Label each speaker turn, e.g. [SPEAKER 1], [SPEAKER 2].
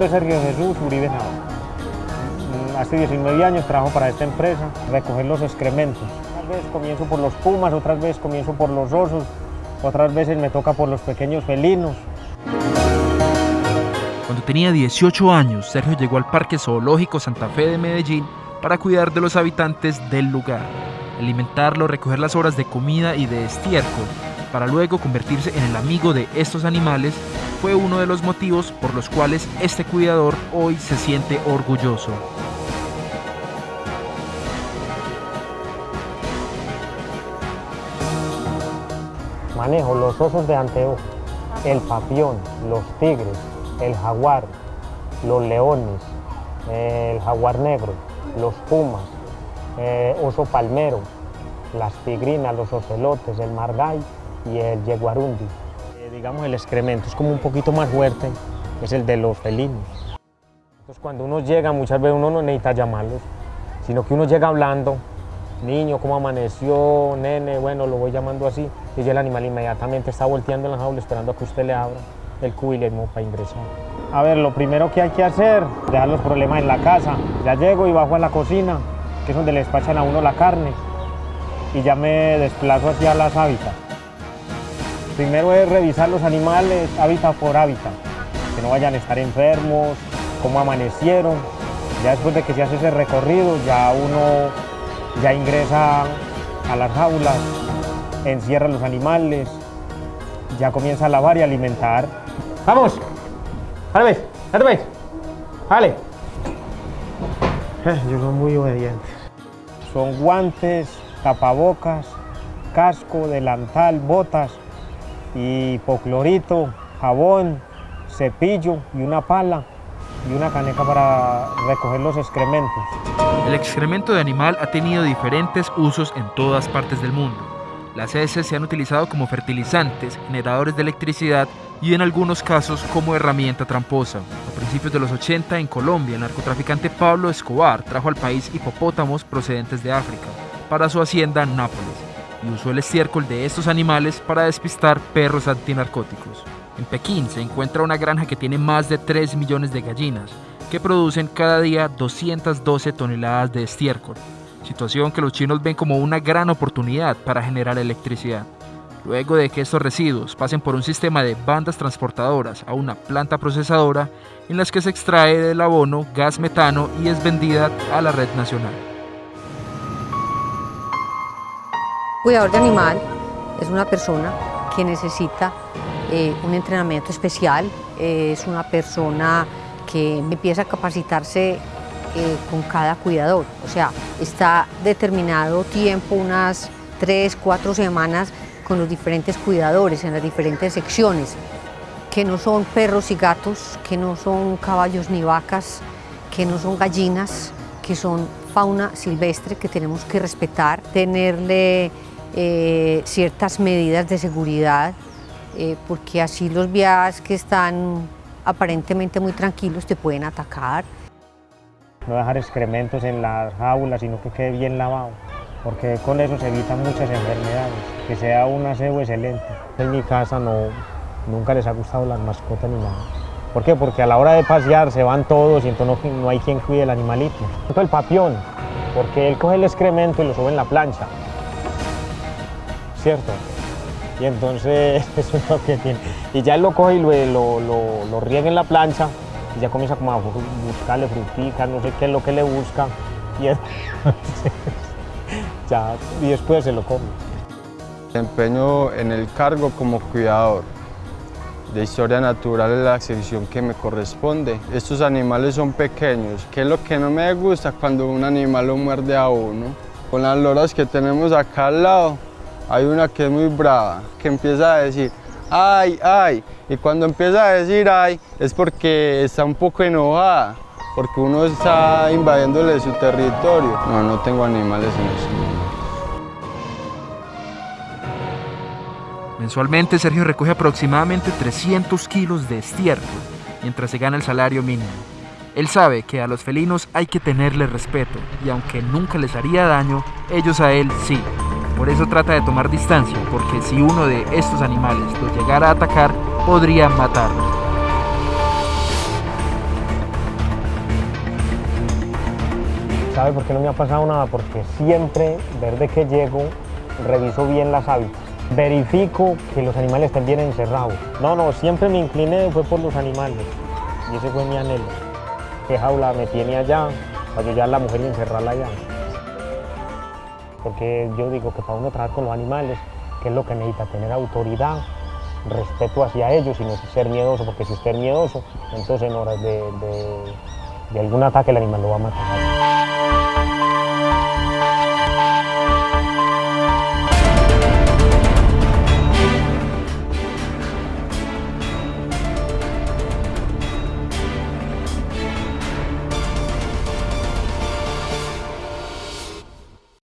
[SPEAKER 1] nombre es Sergio Jesús Uribe Navarro. Mm, Hace 19 años trabajo para esta empresa, recoger los excrementos. Otras veces comienzo por los pumas, otras veces comienzo por los osos, otras veces me toca por los pequeños felinos.
[SPEAKER 2] Cuando tenía 18 años, Sergio llegó al Parque Zoológico Santa Fe de Medellín para cuidar de los habitantes del lugar, alimentarlos, recoger las horas de comida y de estiércol, para luego convertirse en el amigo de estos animales, fue uno de los motivos por los cuales este cuidador hoy se siente orgulloso.
[SPEAKER 1] Manejo los osos de anteojo, el papión, los tigres, el jaguar, los leones, el jaguar negro, los pumas, eh, oso palmero, las tigrinas, los ocelotes, el margay y el yeguarundi. Digamos el excremento es como un poquito más fuerte, es el de los felinos. Entonces cuando uno llega, muchas veces uno no necesita llamarlos, sino que uno llega hablando, niño, ¿cómo amaneció? Nene, bueno, lo voy llamando así, y ya el animal inmediatamente está volteando en la jaula esperando a que usted le abra el cubilemo para ingresar. A ver, lo primero que hay que hacer, dejar los problemas en la casa. Ya llego y bajo a la cocina, que es donde le despachan a uno la carne, y ya me desplazo hacia las hábitats. Primero es revisar los animales hábitat por hábitat, que no vayan a estar enfermos, cómo amanecieron. Ya después de que se hace ese recorrido, ya uno ya ingresa a las jaulas, encierra los animales, ya comienza a lavar y alimentar. ¡Vamos! ¡Dale, ves! ¡Dale. Ellos son muy obedientes. Son guantes, tapabocas, casco, delantal, botas, hipoclorito, jabón, cepillo y una pala y una caneca para recoger los excrementos.
[SPEAKER 2] El excremento de animal ha tenido diferentes usos en todas partes del mundo. Las heces se han utilizado como fertilizantes, generadores de electricidad y en algunos casos como herramienta tramposa. A principios de los 80 en Colombia, el narcotraficante Pablo Escobar trajo al país hipopótamos procedentes de África para su hacienda Nápoles y usó el estiércol de estos animales para despistar perros antinarcóticos. En Pekín se encuentra una granja que tiene más de 3 millones de gallinas, que producen cada día 212 toneladas de estiércol, situación que los chinos ven como una gran oportunidad para generar electricidad. Luego de que estos residuos pasen por un sistema de bandas transportadoras a una planta procesadora en las que se extrae del abono gas metano y es vendida a la red nacional.
[SPEAKER 3] Cuidador de animal es una persona que necesita eh, un entrenamiento especial, eh, es una persona que empieza a capacitarse eh, con cada cuidador, o sea, está determinado tiempo, unas tres, cuatro semanas con los diferentes cuidadores en las diferentes secciones, que no son perros y gatos, que no son caballos ni vacas, que no son gallinas, que son fauna silvestre que tenemos que respetar, tenerle eh, ciertas medidas de seguridad, eh, porque así los viajes que están aparentemente muy tranquilos te pueden atacar.
[SPEAKER 1] No dejar excrementos en las jaulas, sino que quede bien lavado, porque con eso se evitan muchas enfermedades, que sea un aseo excelente. En mi casa no, nunca les ha gustado las mascotas ni nada. ¿Por qué? Porque a la hora de pasear se van todos y entonces no, no hay quien cuide el animalito. El papión, porque él coge el excremento y lo sube en la plancha. ¿Cierto? Y entonces eso es lo que tiene. Y ya él lo coge y lo, lo, lo, lo riega en la plancha y ya comienza como a buscarle fruticas, no sé qué es lo que le busca. Y, entonces, ya, y después se lo come.
[SPEAKER 4] Desempeño en el cargo como cuidador de historia natural en la sección que me corresponde. Estos animales son pequeños, que es lo que no me gusta cuando un animal lo muerde a uno. Con las loras que tenemos acá al lado, hay una que es muy brava, que empieza a decir, ay, ay, y cuando empieza a decir ay, es porque está un poco enojada, porque uno está invadiéndole su territorio. No, no tengo animales en este momento.
[SPEAKER 2] Mensualmente Sergio recoge aproximadamente 300 kilos de estiércol mientras se gana el salario mínimo. Él sabe que a los felinos hay que tenerles respeto y aunque nunca les haría daño, ellos a él sí. Por eso trata de tomar distancia, porque si uno de estos animales lo llegara a atacar, podría matarlo.
[SPEAKER 1] ¿Sabe por qué no me ha pasado nada? Porque siempre, desde que llego, reviso bien las hábitats verifico que los animales estén bien encerrados. No, no, siempre me incliné fue por los animales y ese fue mi anhelo. ¿Qué jaula me tiene allá para yo ya a la mujer y encerrarla allá? Porque yo digo que para uno trabajar con los animales, ¿qué es lo que necesita? Tener autoridad, respeto hacia ellos y no ser miedoso, porque si es miedoso, entonces en horas de, de, de algún ataque el animal lo va a matar.